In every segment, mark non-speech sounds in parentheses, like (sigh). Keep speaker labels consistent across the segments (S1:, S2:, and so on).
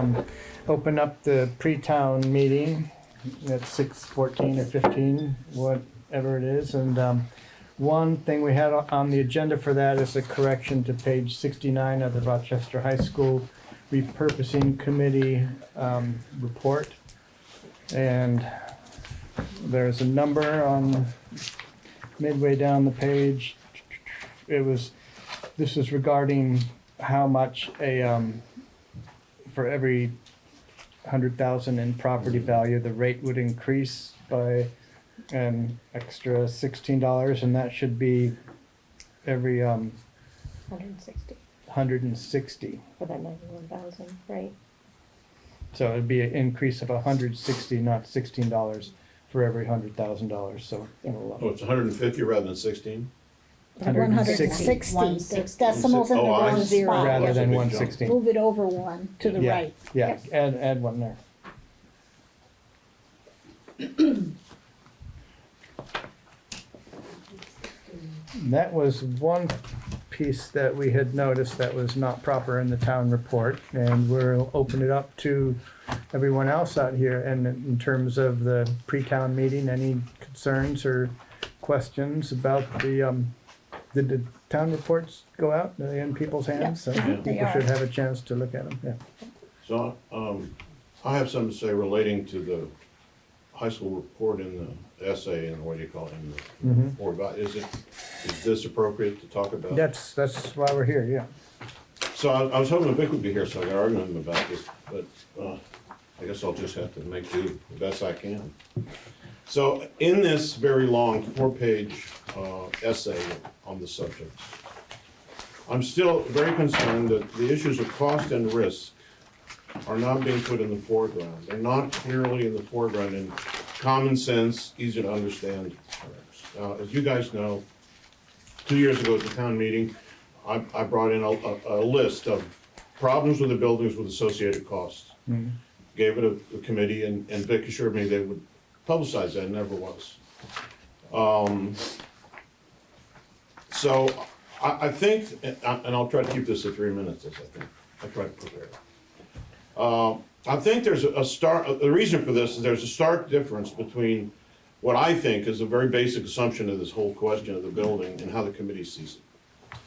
S1: um, open up the pre-town meeting at six fourteen or fifteen, whatever it is, and, um, one thing we had on the agenda for that is a correction to page sixty-nine of the Rochester High School repurposing committee, um, report. And there's a number on midway down the page. It was, this is regarding how much a, um, for every hundred thousand in property value, the rate would increase by an extra sixteen dollars, and that should be every, um,
S2: Hundred and sixty
S1: hundred and sixty.
S2: for that ninety-one thousand, right?
S1: So it'd be an increase of hundred sixty, not sixteen dollars for every hundred thousand dollars, so. we'll,
S3: Oh, it's hundred and fifty rather than sixteen?
S4: One hundred and sixty, the decimals in the
S3: Oh, I
S4: wrong
S3: see.
S4: spot.
S1: Rather
S3: That's
S1: than
S3: big
S1: one
S3: jump.
S1: sixteen.
S4: Move it over one to the
S1: Yeah,
S4: right.
S1: Yeah,
S2: Yes.
S1: add, add one there. (clears throat) That was one piece that we had noticed that was not proper in the town report, and we'll open it up to everyone else out here, and in terms of the pre-town meeting, any concerns or questions about the, um, did the town reports go out, Are they in people's hands? So
S4: they
S1: People
S4: are.
S1: should have a chance to look at them, yeah.
S3: So, um, I have something to say relating to the high school report in the essay and what do you call it, in the
S1: Mhm.
S3: report about, is it, is this appropriate to talk about?
S1: That's, that's why we're here, yeah.
S3: So I, I was hoping Vic would be here so I could argue with him about this, but, uh, I guess I'll just have to make do the best I can. So in this very long four-page, uh, essay on the subject, I'm still very concerned that the issues of cost and risk are not being put in the foreground. They're not clearly in the foreground in common sense, easy to understand terms. Now, as you guys know, two years ago at the town meeting, I, I brought in a, a, a list of problems with the buildings with associated costs. Gave it a, a committee and, and Vic assured me they would publicize that, never was. Um, so, I, I think, and I- and I'll try to keep this to three minutes, as I think, I try to prepare. Uh, I think there's a start, the reason for this is there's a stark difference between what I think is a very basic assumption of this whole question of the building and how the committee sees it.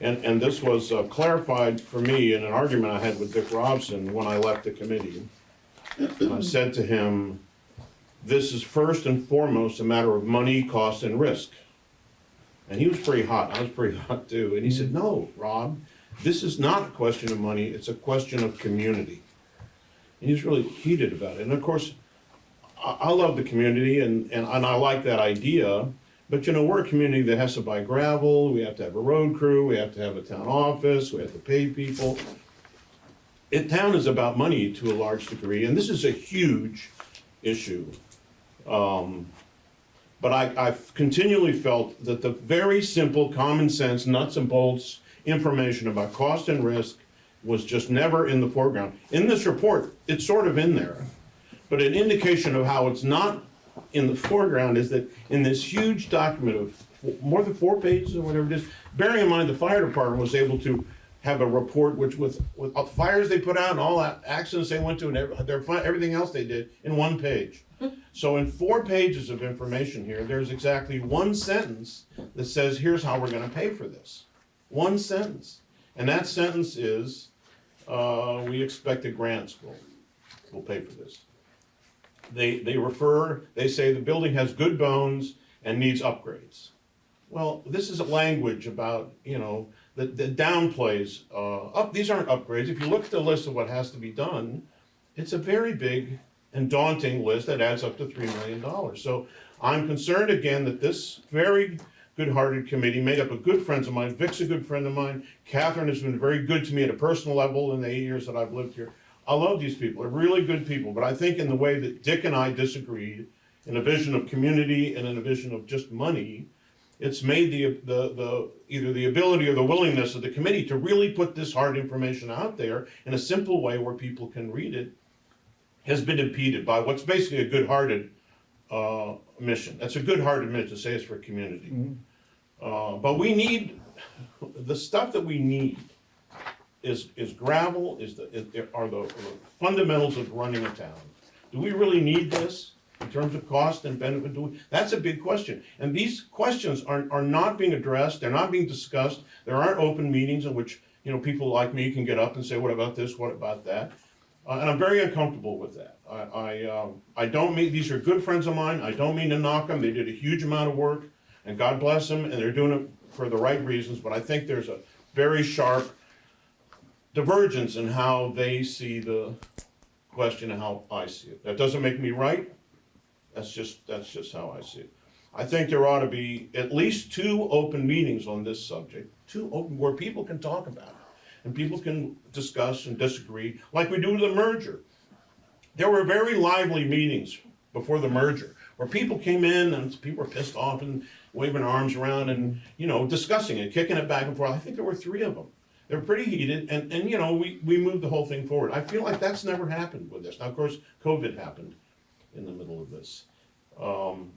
S3: And, and this was uh, clarified for me in an argument I had with Dick Robson when I left the committee. And I said to him, this is first and foremost a matter of money, cost, and risk. And he was pretty hot, I was pretty (laughs) hot too, and he said, mm-hmm. no, Rob, this is not a question of money, it's a question of community. And he was really heated about it, and of course, I, I love the community and, and, and I like that idea, but you know, we're a community that has to buy gravel, we have to have a road crew, we have to have a town office, we have to pay people. It, town is about money to a large degree, and this is a huge issue. Um, but I, I've continually felt that the very simple, common sense, nuts and bolts information about cost and risk was just never in the foreground. In this report, it's sort of in there, but an indication of how it's not in the foreground is that in this huge document of more than four pages or whatever it is, bearing in mind the fire department was able to have a report which with, with all the fires they put out and all that accidents they went to and every, their, everything else they did in one page. (laughs) So in four pages of information here, there's exactly one sentence that says, here's how we're gonna pay for this. One sentence. And that sentence is, uh, we expect the grants will, will pay for this. They, they refer, they say the building has good bones and needs upgrades. Well, this is a language about, you know, that, that downplays, uh, up, these aren't upgrades. If you look at the list of what has to be done, it's a very big and daunting list that adds up to three million dollars. So I'm concerned again that this very good-hearted committee, made up of good friends of mine, Vic's a good friend of mine, Catherine has been very good to me at a personal level in the eight years that I've lived here. I love these people, they're really good people, but I think in the way that Dick and I disagreed, in a vision of community and in a vision of just money, it's made the, the, the, either the ability or the willingness of the committee to really put this hard information out there in a simple way where people can read it has been impeded by what's basically a good-hearted, uh, mission. That's a good-hearted mission to say it's for community. Uh, but we need, the stuff that we need is, is gravel, is the, is- are the fundamentals of running a town. Do we really need this in terms of cost and benefit? Do we, that's a big question. And these questions are, are not being addressed, they're not being discussed. There aren't open meetings in which, you know, people like me can get up and say, what about this, what about that? Uh, and I'm very uncomfortable with that. I, I, um, I don't mean, these are good friends of mine, I don't mean to knock them, they did a huge amount of work, and God bless them, and they're doing it for the right reasons, but I think there's a very sharp divergence in how they see the question and how I see it. That doesn't make me right, that's just, that's just how I see it. I think there ought to be at least two open meetings on this subject, two open, where people can talk about it. And people can discuss and disagree, like we do with the merger. There were very lively meetings before the merger, where people came in and people were pissed off and waving arms around and, you know, discussing it, kicking it back and forth. I think there were three of them. They were pretty heated and, and, you know, we, we moved the whole thing forward. I feel like that's never happened with this. Now, of course, COVID happened in the middle of this. Um,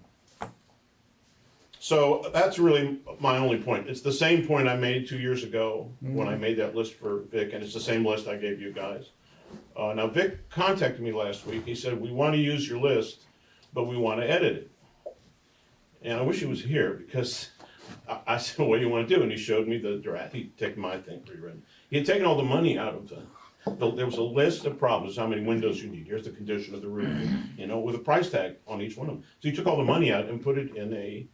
S3: so that's really my only point. It's the same point I made two years ago when I made that list for Vic, and it's the same list I gave you guys. Uh, now Vic contacted me last week. He said, we want to use your list, but we want to edit it. And I wish he was here because I, I said, what do you want to do? And he showed me the draft. He'd taken my thing pre-written. He had taken all the money out of the, the- there was a list of problems, how many windows you need. Here's the condition of the roof, you know, with a price tag on each one of them. So he took all the money out and put it in a,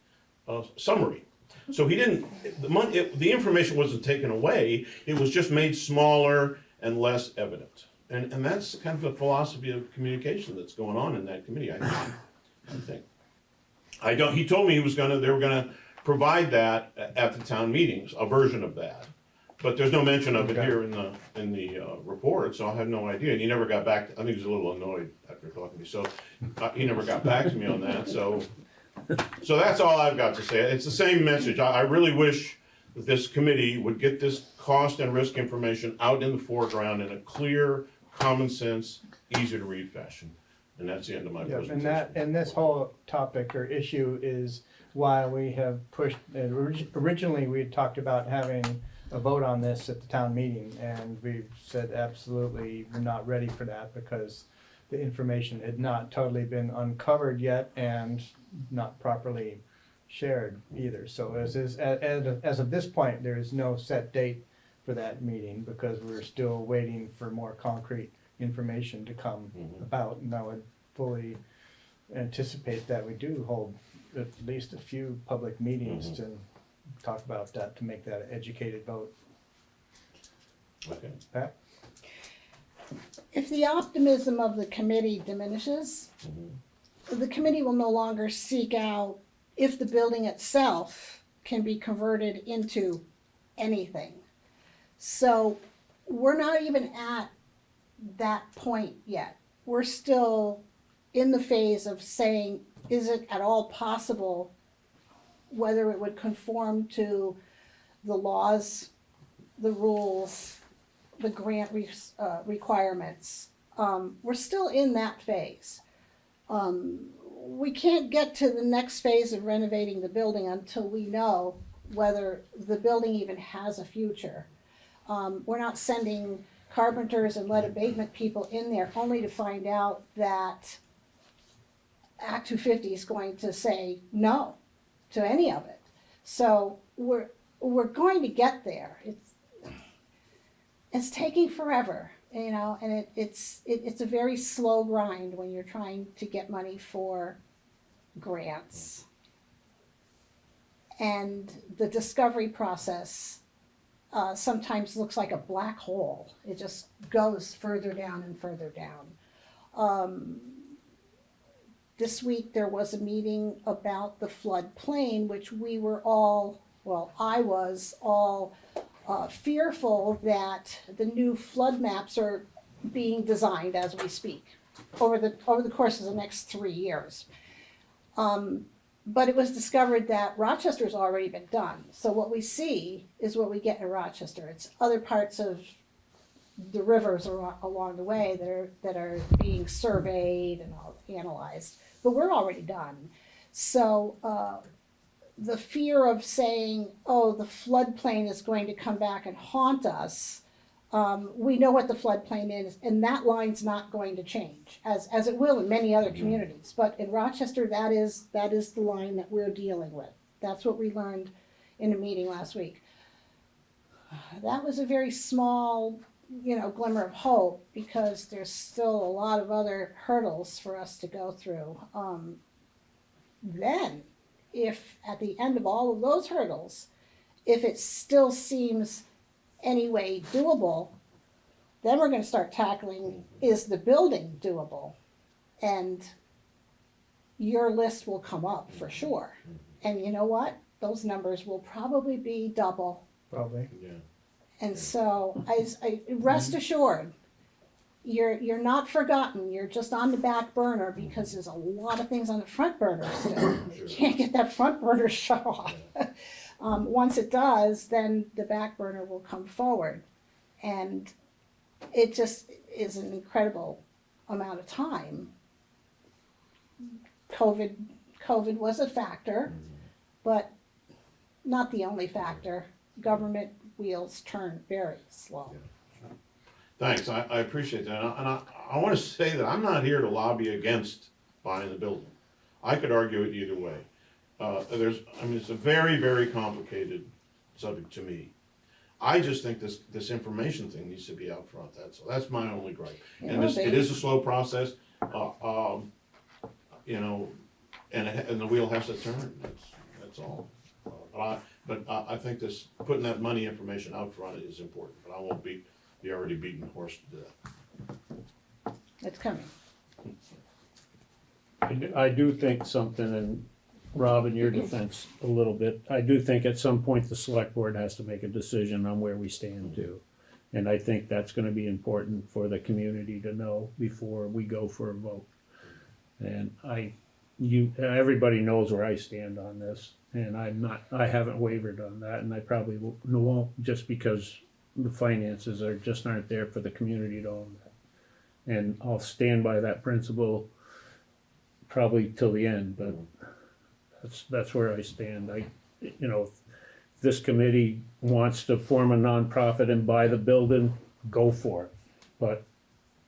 S3: summary. So he didn't, the money, it, the information wasn't taken away, it was just made smaller and less evident. And, and that's kind of the philosophy of communication that's going on in that committee, I think. I think. I don't, he told me he was gonna, they were gonna provide that at the town meetings, a version of that. But there's no mention of it
S1: Okay.
S3: here in the, in the, uh, report, so I have no idea, and he never got back, I think he was a little annoyed after talking to me, so, uh, he never got back to me on that, so. So that's all I've got to say, it's the same message, I, I really wish that this committee would get this cost and risk information out in the foreground in a clear, common sense, easy to read fashion. And that's the end of my
S1: Yeah,
S3: presentation.
S1: and that, and this whole topic or issue is why we have pushed, and orig- originally, we had talked about having a vote on this at the town meeting, and we've said absolutely, we're not ready for that, because the information had not totally been uncovered yet and not properly shared either. So as is, as, as of this point, there is no set date for that meeting, because we're still waiting for more concrete information to come
S3: Mhm.
S1: about, and I would fully anticipate that we do hold at least a few public meetings
S3: Mhm.
S1: to talk about that, to make that an educated vote.
S3: Okay.
S1: Pat?
S4: If the optimism of the committee diminishes, mm-hmm. the committee will no longer seek out if the building itself can be converted into anything. So we're not even at that point yet. We're still in the phase of saying, is it at all possible whether it would conform to the laws, the rules, the grant re- uh, requirements. Um, we're still in that phase. Um, we can't get to the next phase of renovating the building until we know whether the building even has a future. Um, we're not sending carpenters and lead abatement people in there only to find out that Act two fifty is going to say no to any of it. So we're, we're going to get there. It's, it's taking forever, you know, and it, it's, it, it's a very slow grind when you're trying to get money for grants. And the discovery process uh, sometimes looks like a black hole. It just goes further down and further down. Um, this week there was a meeting about the floodplain, which we were all, well, I was all uh, fearful that the new flood maps are being designed as we speak over the over the course of the next three years. Um, but it was discovered that Rochester's already been done. So what we see is what we get in Rochester. It's other parts of the rivers along the way that are that are being surveyed and all analyzed. But we're already done. So uh, the fear of saying, "Oh, the floodplain is going to come back and haunt us," Um, we know what the floodplain is, and that line's not going to change, as, as it will in many other communities. But in Rochester, that is, that is the line that we're dealing with. That's what we learned in a meeting last week. (sighs) That was a very small, you know, glimmer of hope, because there's still a lot of other hurdles for us to go through. Um, then, if at the end of all of those hurdles, if it still seems anyway doable, then we're gonna start tackling, mm-hmm. is the building doable? And your list will come up for mm-hmm. sure. Mm-hmm. And you know what? Those numbers will probably be double.
S1: Probably.
S3: Yeah.
S4: And so I, I, rest mm-hmm. assured, you're, you're not forgotten. You're just on the back burner mm-hmm. because there's a lot of things on the front burner still. You can't get that front burner (laughs) shut off. Um, once it does, then the back burner will come forward. And it just is an incredible amount of time. COVID, COVID was a factor, mm-hmm. but not the only factor. Government wheels turn very slow.
S3: Thanks, I, I appreciate that, and I, and I, I wanna say that I'm not here to lobby against buying the building. I could argue it either way. Uh, there's, I mean, it's a very, very complicated subject to me. I just think this, this information thing needs to be out front. that's, that's my only gripe. And this, it is a slow process, uh, um, you know, and, it- and the wheel has to turn, that's, that's all. Uh, But I, but I, I think this, putting that money information out front is important, but I won't beat the already beaten horse to death.
S4: It's coming.
S5: I do- I do think something, and Rob, in your defense a little bit, I do think at some point the select board has to make a decision on where we stand too. And I think that's gonna be important for the community to know before we go for a vote. And I, you, everybody knows where I stand on this, and I'm not, I haven't wavered on that, and I probably won't- won't, just because the finances are, just aren't there for the community to own that. And I'll stand by that principle probably till the end, but that's, that's where I stand. I, you know, if this committee wants to form a nonprofit and buy the building, go for it. But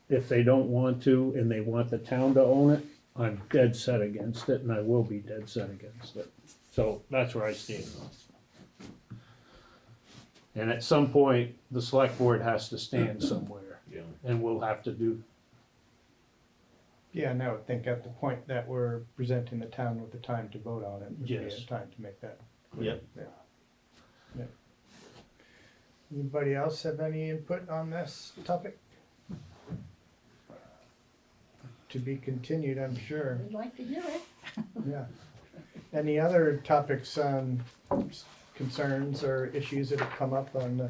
S5: if they don't want to and they want the town to own it, I'm dead set against it and I will be dead set against it. So that's where I stand it. And at some point, the select board has to stand (coughs) somewhere
S3: Yeah.
S5: and we'll have to do
S1: Yeah, and I would think at the point that we're presenting the town with the time to vote on it, would be a
S5: Yes.
S1: time to make that. clear.
S5: Yep.
S1: Yeah. Yeah. Anybody else have any input on this topic? To be continued, I'm sure,
S4: We'd like to hear it.
S1: yeah. Any other topics, um, concerns or issues that have come up on the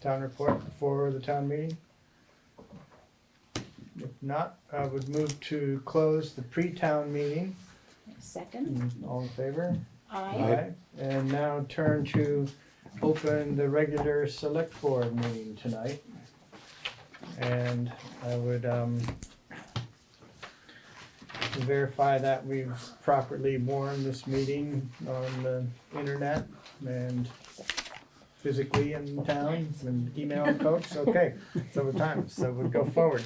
S1: town report before the town meeting? If not, I would move to close the pre-town meeting.
S2: Second,
S1: All in favor?
S4: I,
S1: And now turn to open the regular select board meeting tonight. And I would, um, verify that we've properly warned this meeting on the internet and physically in town and emailing folks, okay, it's over time, so we'll go forward.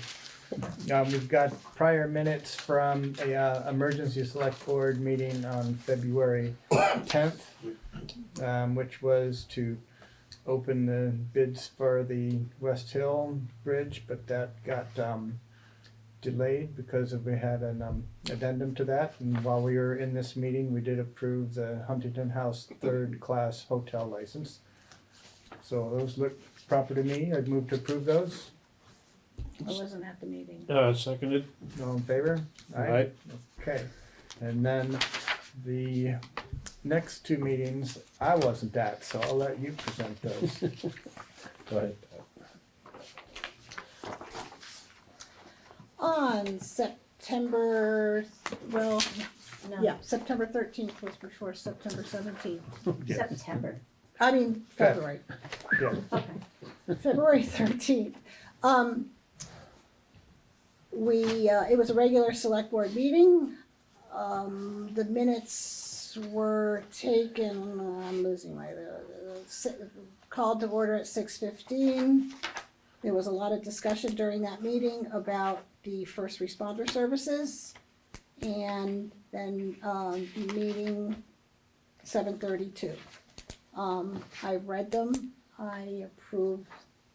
S1: Um, we've got prior minutes from a, uh, emergency select board meeting on February tenth, um, which was to open the bids for the West Hill Bridge, but that got, um, delayed because of, we had an, um, addendum to that, and while we were in this meeting, we did approve the Huntington House third-class hotel license. So those look proper to me, I'd move to approve those,
S4: I wasn't at the meeting.
S5: Uh, seconded,
S1: all in favor?
S5: Aye.
S1: Okay, and then the next two meetings, I wasn't at, so I'll let you present those. (laughs)
S5: go ahead.
S4: On September, well,
S2: no,
S4: yeah, September thirteenth was before September seventeenth. (laughs)
S2: September,
S4: I mean,
S1: Feb.
S4: February,
S1: Yeah,
S2: okay.
S4: February thirteenth. Um, we, uh, it was a regular select board meeting. Um, the minutes were taken, I'm losing my, uh, si- called to order at six fifteen. there was a lot of discussion during that meeting about the first responder services. And then, um, meeting seven thirty-two. Um, I read them, I approve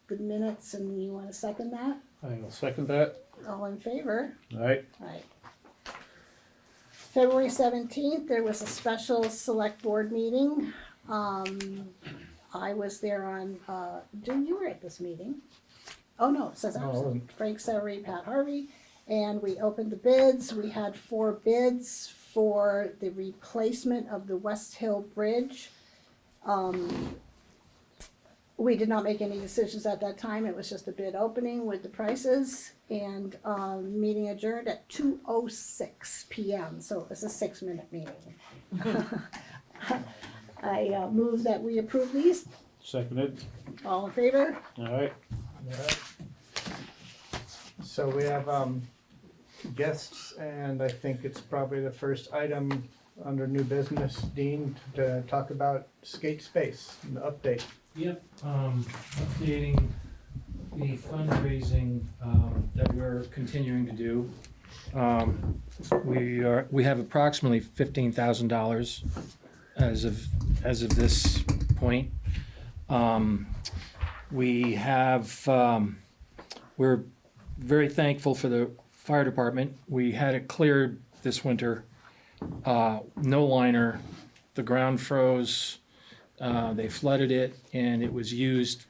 S4: the minutes, and you wanna second that?
S5: I'll second that.
S4: All in favor?
S5: Alright,
S4: Right. February seventeenth, there was a special select board meeting. Um, I was there on, uh, Jim, you were at this meeting. Oh, no, it says
S1: No, I
S4: absent.
S1: wasn't.
S4: Frank Severie, Pat Harvey, and we opened the bids. We had four bids for the replacement of the West Hill Bridge. Um, we did not make any decisions at that time. It was just a bid opening with the prices and, um, meeting adjourned at two oh six P M, so it was a six-minute meeting. (laughs) I, uh, move that we approve these.
S5: seconded,
S4: All in favor?
S5: alright.
S1: Alright. So we have, um, guests, and I think it's probably the first item under new business, Dean, to talk about skate space, and the update.
S6: Yep, um, updating the fundraising, um, that we're continuing to do. Um, we are, we have approximately fifteen thousand dollars as of, as of this point. Um, we have, um, we're very thankful for the fire department. We had it cleared this winter. Uh, no liner, the ground froze, uh, they flooded it and it was used,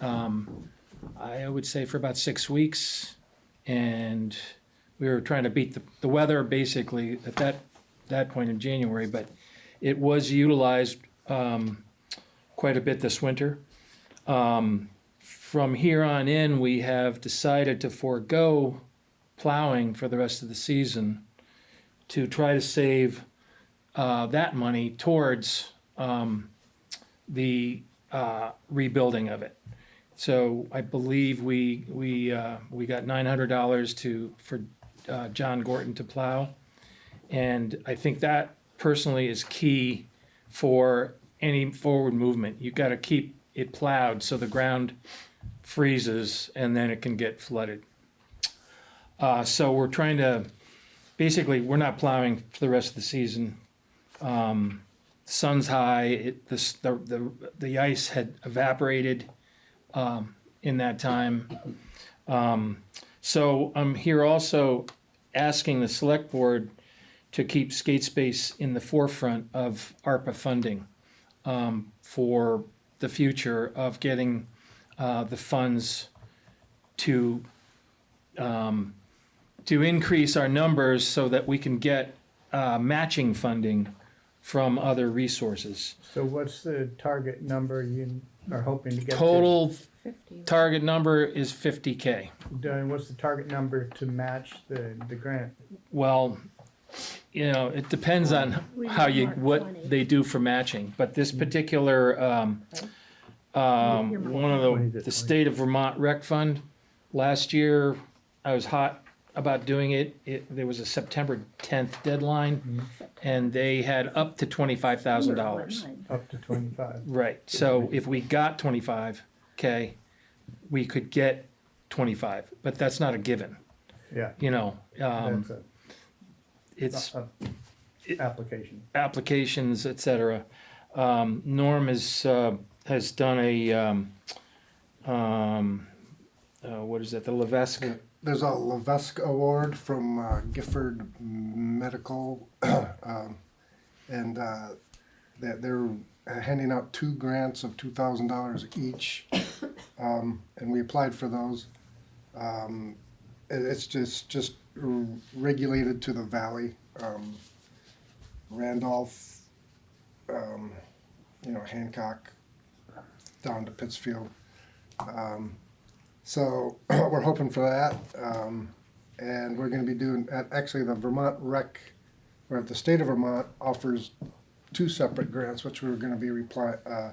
S6: um, I would say for about six weeks. And we were trying to beat the, the weather basically at that, that point in January, but it was utilized, um, quite a bit this winter. Um, from here on in, we have decided to forego plowing for the rest of the season to try to save, uh, that money towards, um, the uh, rebuilding of it. So I believe we we uh, we got nine hundred dollars to for uh, John Gorton to plow, and I think that personally is key for any forward movement. You've got to keep it plowed so the ground freezes and then it can get flooded. Uh, so we're trying to basically we're not plowing for the rest of the season. Um, sun's high, it, the, the, the, ice had evaporated, um, in that time. Um, so I'm here also asking the select board to keep skate space in the forefront of ARPA funding, um, for the future of getting, uh, the funds to, um, to increase our numbers so that we can get, uh, matching funding from other resources.
S1: So what's the target number you are hoping to get to?
S6: Total
S2: Fifty.
S6: target number is fifty K.
S1: And what's the target number to match the, the grant?
S6: Well, you know, it depends on
S2: We
S6: how you, what
S2: 20.
S6: they do for matching, but this particular, um, um, one of the, the state of Vermont rec fund, last year, I was hot about doing it, it, there was a September tenth deadline, and they had up to twenty-five thousand dollars.
S1: Up to twenty-five.
S6: Right, so if we got twenty-five K, we could get twenty-five, but that's not a given,
S1: Yeah,
S6: you know, um,
S1: that's a,
S6: it's
S1: a application.
S6: applications, et cetera. Um, Norm has, uh, has done a, um, um, uh, what is that, the Levesque?
S7: There's a Levesque Award from uh, Gifford Medical, (clears throat) um, and uh, that they're handing out two grants of two thousand dollars each, um, and we applied for those. Um, it- it's just just r- regulated to the valley, um, Randolph, um, you know Hancock, down to Pittsfield. Um, so (clears throat) we're hoping for that, um, and we're going to be doing. At, actually, the Vermont Rec, or the state of Vermont offers two separate grants, which we're going to be reply, uh,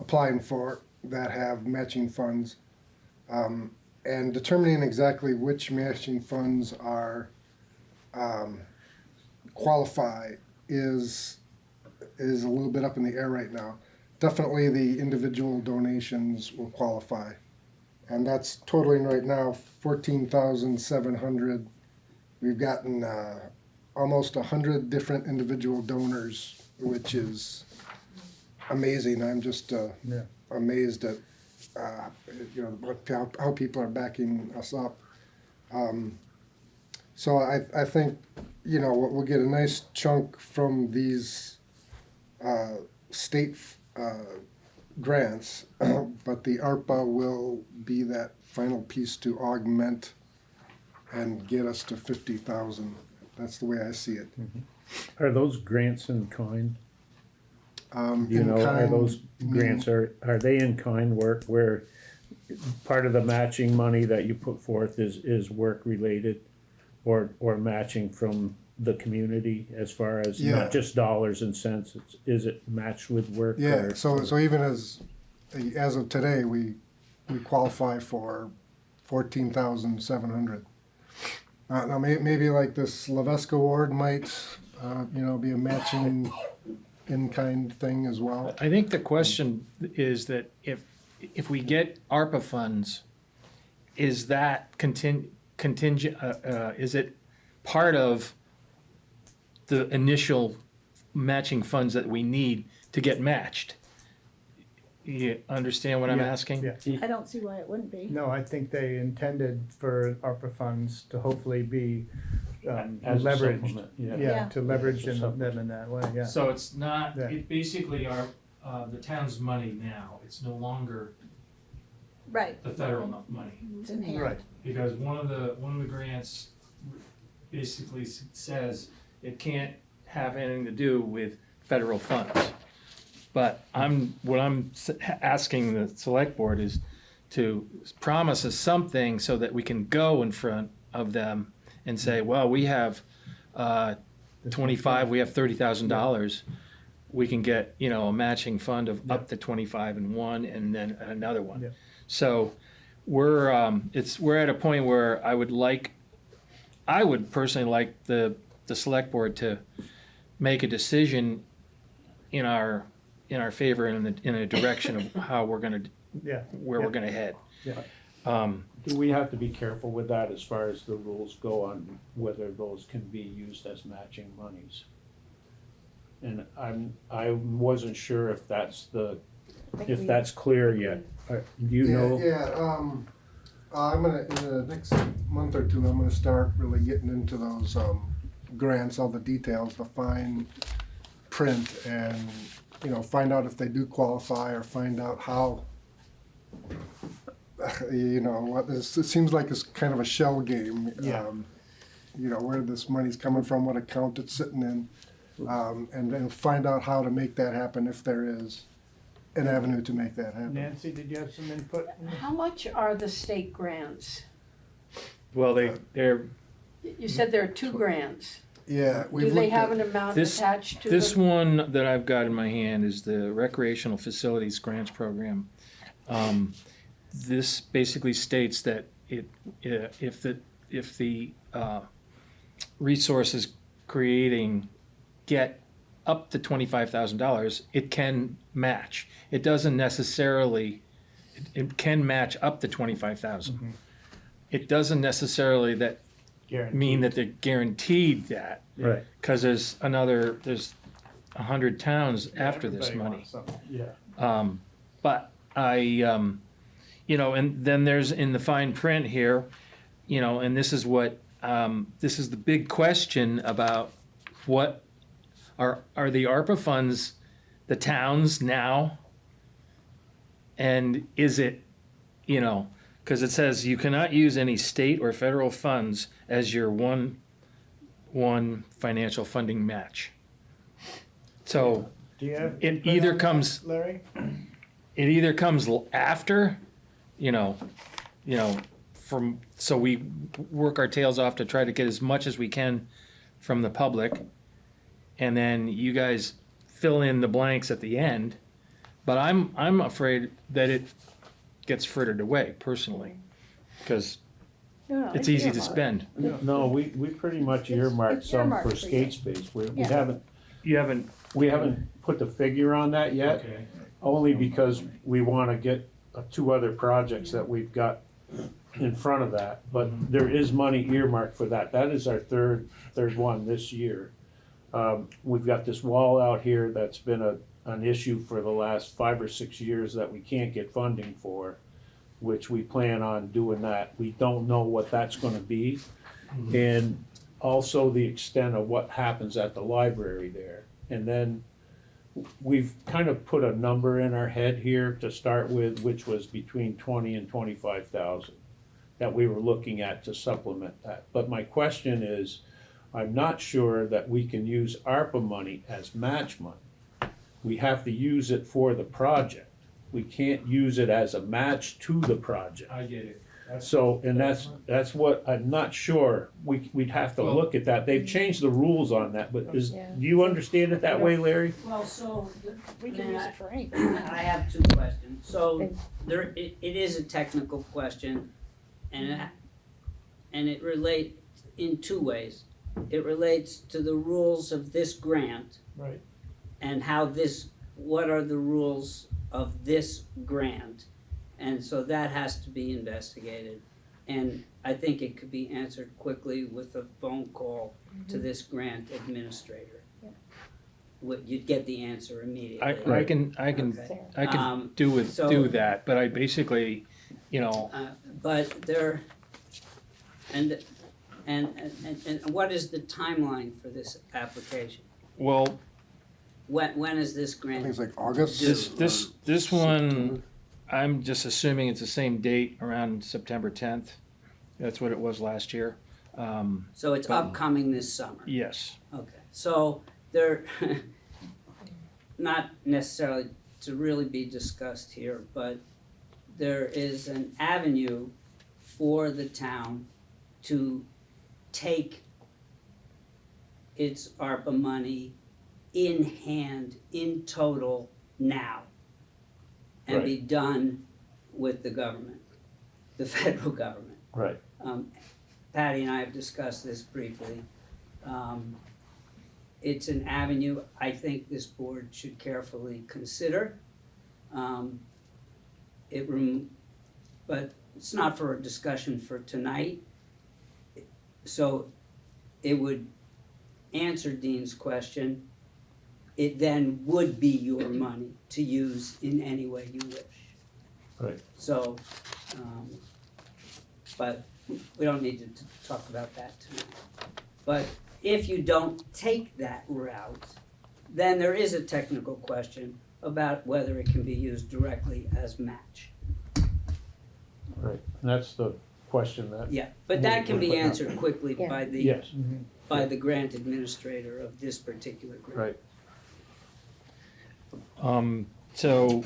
S7: applying for that have matching funds, um, and determining exactly which matching funds are um, qualify is is a little bit up in the air right now. Definitely, the individual donations will qualify and that's totaling right now fourteen thousand seven hundred. We've gotten uh, almost a hundred different individual donors, which is amazing. I'm just uh,
S1: Yeah.
S7: amazed at uh, you know how, how people are backing us up. Um, so I I think you know we'll we'll get a nice chunk from these uh, state uh, grants, (clears throat) but the ARPA will be that final piece to augment and get us to fifty thousand. That's the way I see it.
S5: Are those grants in kind?
S7: Um,
S5: you
S7: in
S5: know, are those grants, are, are they in kind work where part of the matching money that you put forth is, is work related? Or, or matching from the community as far as
S7: Yeah.
S5: not just dollars and cents, it's, is it matched with work?
S7: Yeah,
S5: or-
S7: so so even as as of today, we we qualify for fourteen thousand seven hundred. Uh, now may, maybe like this Levesque award might, uh, you know, be a matching in kind thing as well.
S6: I think the question is that if, if we get ARPA funds, is that contin- contingent, uh, uh, is it part of the initial matching funds that we need to get matched? You understand what I'm
S1: Yeah,
S6: asking?
S1: yeah.
S4: I don't see why it wouldn't be.
S1: No, I think they intended for ARPA funds to hopefully be um,
S5: As a
S1: leveraged.
S5: supplement, yeah.
S1: Yeah,
S4: Yeah.
S1: to leverage
S5: As a
S1: in them in that way, yeah.
S6: So it's not,
S1: Yeah.
S6: it basically are, uh, the town's money now, it's no longer
S4: Right,
S6: the federal mo- money.
S4: it's in hand.
S1: Right,
S6: Because one of the, one of the grants basically s- says it can't have anything to do with federal funds. But I'm, what I'm s- asking the select board is to promise us something so that we can go in front of them and say, well, we have, uh, twenty-five, we have thirty thousand dollars. We can get, you know, a matching fund of up to twenty-five and one and then another one. So we're, um, it's, we're at a point where I would like, I would personally like the, the select board to make a decision in our, in our favor in the, in a direction of (coughs) how we're gonna,
S1: yeah.
S6: where we're gonna head.
S1: Yeah.
S6: Um,
S5: Do we have to be careful with that as far as the rules go on whether those can be used as matching monies? And I'm, I wasn't sure if that's the, if that's clear yet. Uh, Do you
S7: yeah,
S5: know?
S7: Yeah, um, uh, I'm gonna in the next month or two. I'm gonna start really getting into those um, grants, all the details, the fine print, and you know, find out if they do qualify or find out how. (sighs) You know, this it seems like it's kind of a shell game.
S1: Yeah.
S7: Um, you know where this money's coming from, what account it's sitting in, um, and then find out how to make that happen if there is an avenue to make that happen.
S1: Nancy, did you have some input?
S8: How much are the state grants?
S6: well, they, they're,
S8: You said there are two grants.
S7: Yeah, we've
S8: Do they
S7: looked
S8: have
S7: at,
S8: an amount
S6: This-
S8: attached to
S6: This
S8: them?
S6: one that I've got in my hand is the Recreational Facilities Grants Program. Um, This basically states that it, uh, if the, if the uh, resources creating get up to twenty-five thousand dollars, it can match. It doesn't necessarily, it- it can match up to twenty-five thousand. It doesn't necessarily that mean that they're guaranteed that.
S5: Right.
S6: Cause there's another, there's a hundred towns after this
S1: everybody
S6: money.
S1: wants something.
S5: Yeah.
S6: Um, but I, um, you know, and then there's in the fine print here, you know, and this is what, um, this is the big question about what are, are the ARPA funds the towns now? And is it, you know, cause it says you cannot use any state or federal funds as your one, one financial funding match. So,
S1: Do you have?
S6: It either comes-
S1: Larry? (clears throat)
S6: it either comes after, you know, you know, from, so we work our tails off to try to get as much as we can from the public. And then you guys fill in the blanks at the end. But I'm, I'm afraid that it gets frittered away personally. Cause
S4: No, no,
S6: it's easy to
S4: earmarked.
S6: spend.
S5: No, we, we pretty much
S4: It's-
S5: earmarked
S4: it's
S5: some
S4: earmarked
S5: for
S4: for
S5: skate
S4: you.
S5: space. We, we
S4: Yeah.
S5: haven't,
S6: You haven't.
S5: we haven't put the figure on that yet.
S6: Okay.
S5: Only because we wanna get uh, two other projects that we've got in front of that, but there is money earmarked for that. That is our third, third one this year. Um, we've got this wall out here that's been a, an issue for the last five or six years that we can't get funding for, which we plan on doing that. We don't know what that's gonna be. And also the extent of what happens at the library there. And then we've kind of put a number in our head here to start with, which was between twenty and twenty-five thousand that we were looking at to supplement that. But my question is, I'm not sure that we can use ARPA money as match money. We have to use it for the project. We can't use it as a match to the project.
S6: I get it. That's-
S5: So, and that's, that's what, I'm not sure, we, we'd have to
S6: Well-
S5: look at that, they've changed the rules on that, but is,
S2: Yeah.
S5: do you understand it that way, Larry?
S8: Well, so,
S4: We can use it for anything.
S9: I have two questions. So there, it, it is a technical question and it, and it relate in two ways. It relates to the rules of this grant
S1: Right.
S9: and how this, what are the rules of this grant? And so that has to be investigated. And I think it could be answered quickly with a phone call to this grant administrator. Would, you'd get the answer immediately.
S6: I, I can, I can,
S9: Okay.
S6: I can
S9: Um,
S6: do with,
S9: so-
S6: do that, but I basically, you know,
S9: Uh, But there, and, and, and, and what is the timeline for this application?
S6: well,
S9: When, when is this grant?
S7: I think
S9: grant?
S7: it's like August.
S6: this, this, this one,
S7: September.
S6: I'm just assuming it's the same date around September tenth. That's what it was last year. Um,
S9: So it's upcoming this summer?
S6: yes,
S9: Okay, so they're (laughs) not necessarily to really be discussed here, but there is an avenue for the town to take its ARPA money in hand, in total, now. And be done with the government, the (laughs) federal government.
S5: Right.
S9: Um, Patty and I have discussed this briefly. Um, it's an avenue I think this board should carefully consider. Um, it rem- but it's not for a discussion for tonight. So it would answer Dean's question. It then would be your money to use in any way you wish.
S5: Right.
S9: So, um, but we don't need to talk about that tonight. But if you don't take that route, then there is a technical question about whether it can be used directly as match.
S5: Right, and that's the question that,
S9: Yeah, but that can be answered quickly
S2: Yeah.
S9: by the,
S5: yes,
S9: by the grant administrator of this particular grant.
S5: right.
S6: Um, so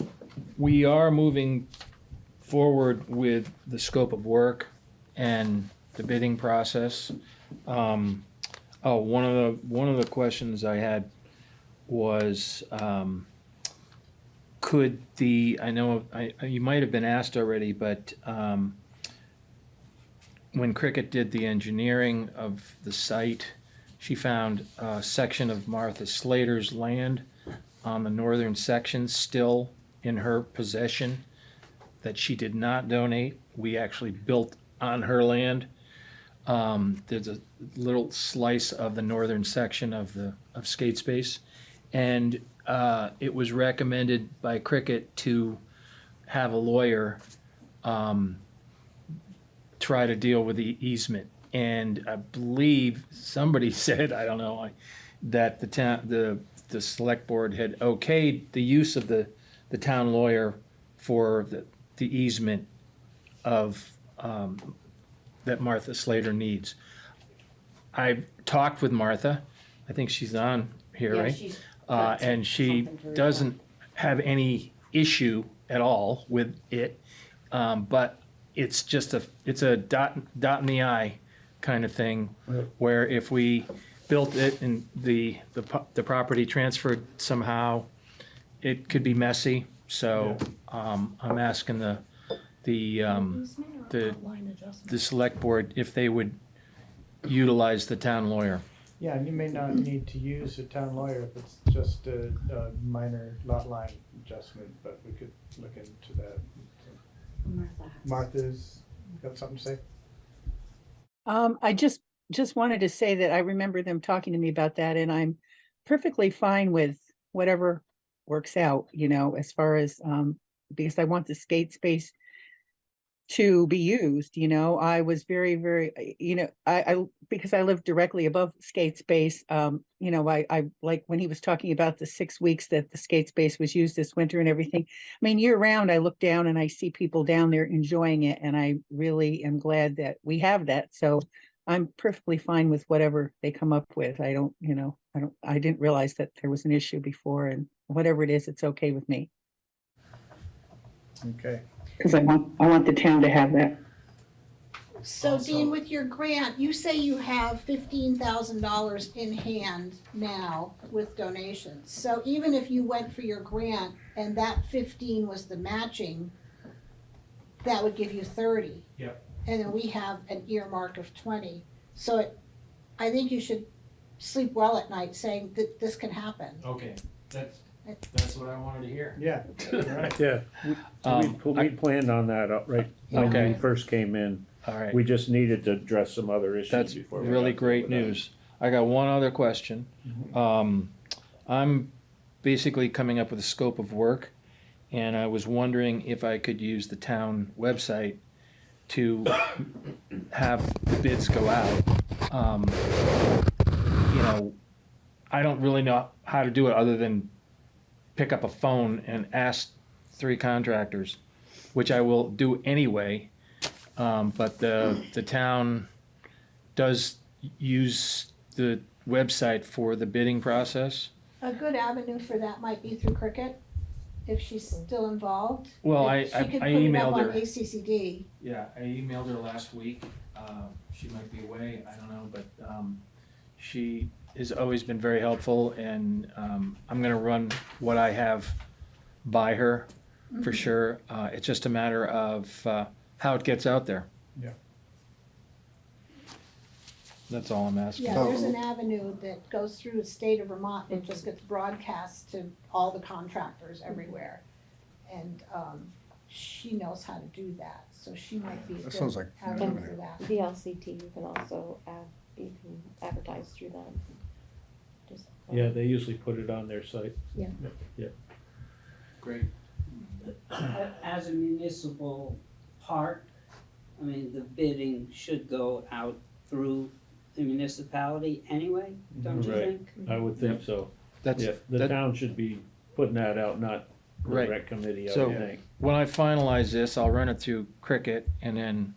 S6: we are moving forward with the scope of work and the bidding process. Um, oh, one of the, one of the questions I had was, um, could the, I know, I, you might have been asked already, but, um, when Cricket did the engineering of the site, she found a section of Martha Slater's land on the northern section still in her possession that she did not donate. We actually built on her land. Um, there's a little slice of the northern section of the, of skate space. And, uh, it was recommended by Cricket to have a lawyer, um, try to deal with the easement. And I believe somebody (laughs) said, I don't know, that the town, the, the select board had okayed the use of the, the town lawyer for the, the easement of, um, that Martha Slater needs. I talked with Martha, I think she's on here,
S2: Yeah,
S6: right?
S2: she's
S6: Uh,
S2: got
S6: and she
S2: something to report.
S6: doesn't have any issue at all with it. Um, but it's just a, it's a dot, dot in the eye kind of thing. Where if we built it and the, the, po- the property transferred somehow, it could be messy. So, um, I'm asking the, the, um, the, the select board if they would utilize the town lawyer.
S1: Yeah, and you may not need to use a town lawyer if it's just a, a minor lot line adjustment, but we could look into that.
S2: Martha has.
S1: Martha's got something to say?
S10: Um, I just, just wanted to say that I remember them talking to me about that and I'm perfectly fine with whatever works out, you know, as far as, um, because I want the skate space to be used, you know, I was very, very, uh, you know, I, I, because I live directly above skate space, um, you know, I, I, like when he was talking about the six weeks that the skate space was used this winter and everything. I mean, year round, I look down and I see people down there enjoying it and I really am glad that we have that. So I'm perfectly fine with whatever they come up with. I don't, you know, I don't, I didn't realize that there was an issue before and whatever it is, it's okay with me.
S1: Okay.
S10: Cause I want, I want the town to have that.
S4: So Dean, with your grant, you say you have fifteen thousand dollars in hand now with donations. So even if you went for your grant and that fifteen was the matching, that would give you thirty.
S6: Yep.
S4: And then we have an earmark of twenty. So it, I think you should sleep well at night saying that this can happen.
S6: Okay, that's, that's what I wanted to hear.
S1: Yeah, right.
S5: Yeah, we,
S6: Um,
S5: we, we planned on that uh, right when we first came in.
S6: All right.
S5: We just needed to address some other issues
S6: That's
S5: before. we
S6: really
S5: got
S6: great
S5: to that.
S6: news. I got one other question. Um, I'm basically coming up with a scope of work, and I was wondering if I could use the town website to have the bids go out. Um, you know, I don't really know how to do it other than pick up a phone and ask three contractors, which I will do anyway. Um, but the, the town does use the website for the bidding process.
S4: A good avenue for that might be through Cricket, if she's still involved.
S6: Well, I,
S4: She
S6: I,
S4: could
S6: I
S4: put it up
S6: emailed
S4: on
S6: her.
S4: ACCD.
S6: Yeah, I emailed her last week. Um, she might be away, I don't know, but, um, she has always been very helpful and, um, I'm gonna run what I have by her for sure. Uh, it's just a matter of, uh, how it gets out there.
S1: Yeah.
S6: That's all I'm asking.
S4: Yeah, there's an avenue that goes through the state of Vermont and just gets broadcast to all the contractors everywhere. And, um, she knows how to do that, so she might be a
S7: That
S4: good
S7: sounds like a good
S4: avenue
S7: avenue.
S4: for that.
S2: VLCT, you can also add, you can advertise through them. Just,
S5: Yeah, they usually put it on their site. Yeah.
S6: Great.
S9: As a municipal park, I mean, the bidding should go out through the municipality anyway, don't you
S5: Right.
S9: think?
S5: I would think so.
S6: That's,
S5: Yeah, the
S6: that-
S5: town should be putting that out, not the
S6: Right.
S5: rec committee, I
S6: So-
S5: would think.
S6: when I finalize this, I'll run it through Cricket and then,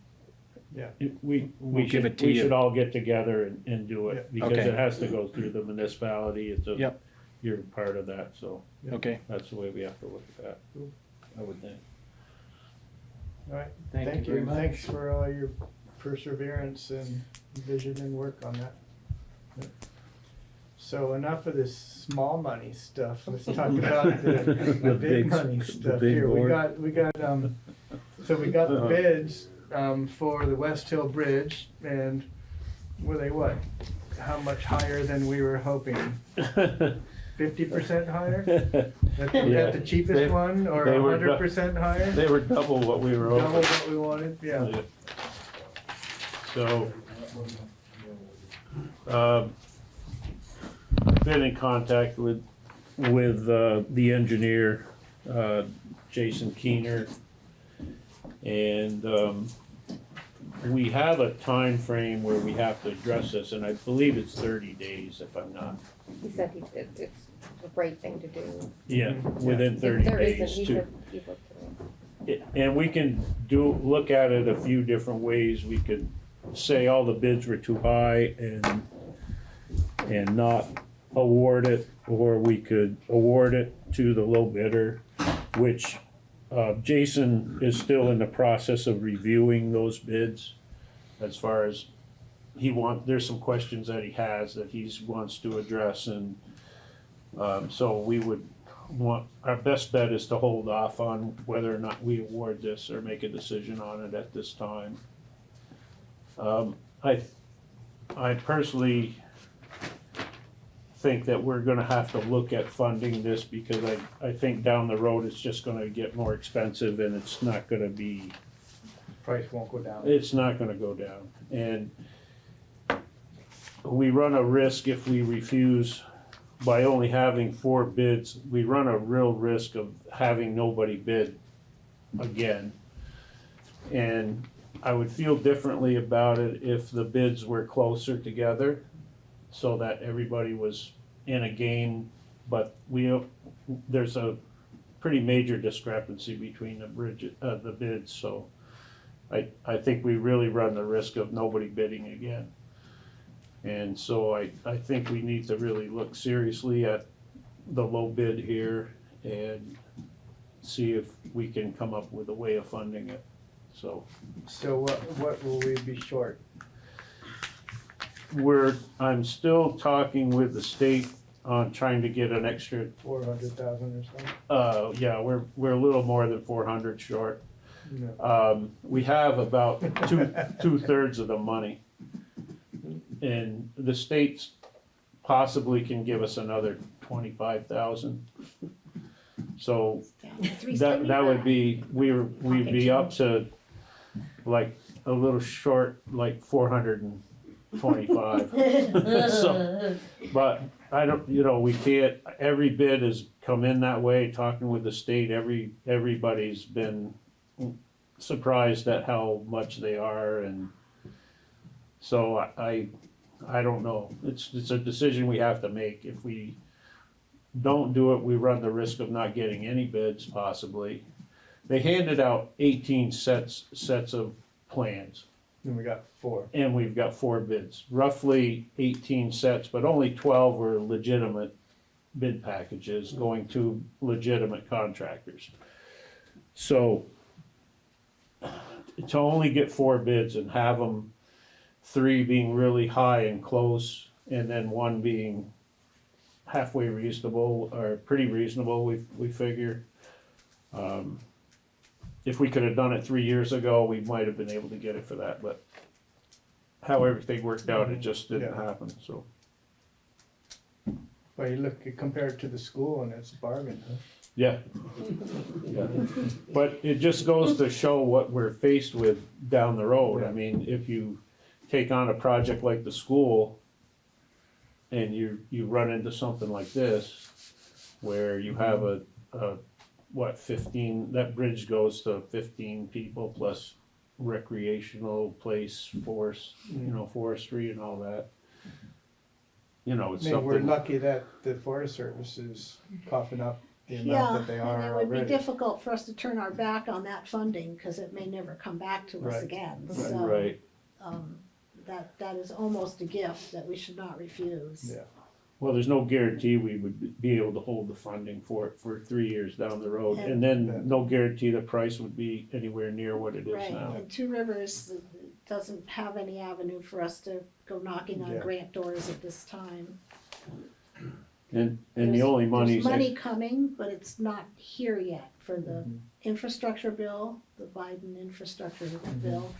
S5: It- We,
S6: We'll
S5: we
S6: give
S5: should,
S6: it to
S5: we
S6: you.
S5: should all get together and, and do
S1: Yeah.
S5: it, because
S6: Okay.
S5: it has to go through the municipality, it's a,
S6: Yep.
S5: you're part of that, so
S6: okay,
S5: that's the way we have to look at that, I would think.
S1: All right,
S6: thank you
S1: thank
S6: very much.
S1: Thanks for all your perseverance and vision and work on that. So enough of this small money stuff. Let's talk (laughs) about the, the big
S5: big-
S1: money stuff
S5: big
S1: here. We got, we got, um, so we got the
S5: Uh-huh.
S1: bids, um, for the West Hill Bridge and were they what? How much higher than we were hoping? (laughs) Fifty percent higher? At the,
S5: Yeah.
S1: the cheapest
S5: They-
S1: one or hundred percent higher?
S5: They were double what we were
S1: Double
S5: over.
S1: what we wanted, yeah.
S5: So. Um, been in contact with, with, uh, the engineer, uh, Jason Keener. And, um, we have a time frame where we have to address this, and I believe it's thirty days if I'm not.
S2: He said he, it, it's the right thing to do.
S5: Yeah, within
S2: If
S5: thirty
S2: there isn't,
S5: days
S2: he
S5: to.
S2: said he looked at it.
S5: And we can do, look at it a few different ways. We could say all the bids were too high and, and not award it, or we could award it to the low bidder, which, uh, Jason is still in the process of reviewing those bids as far as he want, there's some questions that he has that he's wants to address and, um, so we would want, our best bet is to hold off on whether or not we award this or make a decision on it at this time. Um, I, I personally think that we're gonna have to look at funding this because I, I think down the road it's just gonna get more expensive and it's not gonna be,
S1: Price won't go down.
S5: it's not gonna go down. And we run a risk if we refuse by only having four bids, we run a real risk of having nobody bid again. And I would feel differently about it if the bids were closer together so that everybody was in a game, but we, there's a pretty major discrepancy between the bridge, uh, the bids, so I, I think we really run the risk of nobody bidding again. And so I, I think we need to really look seriously at the low bid here and see if we can come up with a way of funding it, so.
S1: So what, what will we be short?
S5: We're, I'm still talking with the state on trying to get an extra,
S1: Four hundred thousand or something?
S5: uh, yeah, we're, we're a little more than four hundred short.
S1: No.
S5: Um, we have about two, two-thirds of the money. And the states possibly can give us another twenty-five thousand. So
S4: Down to
S5: that, that would
S4: 375.
S5: be, we were, we'd be up to like a little short, like four hundred and twenty-five. (laughs) So, but I don't, you know, we can't, every bid has come in that way, talking with the state, every, everybody's been surprised at how much they are and so I, I, I don't know. It's, it's a decision we have to make. If we don't do it, we run the risk of not getting any bids possibly. They handed out eighteen sets, sets of plans
S1: Then we got four.
S5: and we've got four bids, roughly eighteen sets, but only twelve were legitimate bid packages going to legitimate contractors. So to only get four bids and have them, three being really high and close, and then one being halfway reasonable, or pretty reasonable, we, we figure. Um, If we could have done it three years ago, we might have been able to get it for that, but how everything worked out, it just didn't
S1: Yeah.
S5: happen, so.
S1: But you look, you compare it to the school and it's a bargain, huh?
S5: Yeah. Yeah. But it just goes to show what we're faced with down the road. I mean, if you take on a project like the school and you, you run into something like this, where you have a, a, what, fifteen, that bridge goes to fifteen people plus recreational place, forest, you know, forestry and all that. You know,
S1: I
S5: it's
S1: mean, we're
S5: something,
S1: lucky that the Forest Service is coughing up the amount
S4: Yeah,
S1: that they
S4: and
S1: are
S4: it would be
S1: already.
S4: difficult for us to turn our back on that funding, cause it may never come back to us
S1: Right.
S4: again,
S1: Right.
S4: so.
S5: right.
S4: Um, that, that is almost a gift that we should not refuse.
S1: Yeah.
S5: Well, there's no guarantee we would be able to hold the funding for it for three years down the road, and
S1: Yeah.
S5: then no guarantee the price would be anywhere near what it is
S4: Right,
S5: now.
S4: and Two Rivers uh, doesn't have any avenue for us to go knocking on
S1: Yeah.
S4: grant doors at this time.
S5: And, and the
S4: There's-
S5: only money,
S4: There's money coming, but it's not here yet for the
S1: Mhm.
S4: infrastructure bill, the Biden infrastructure bill.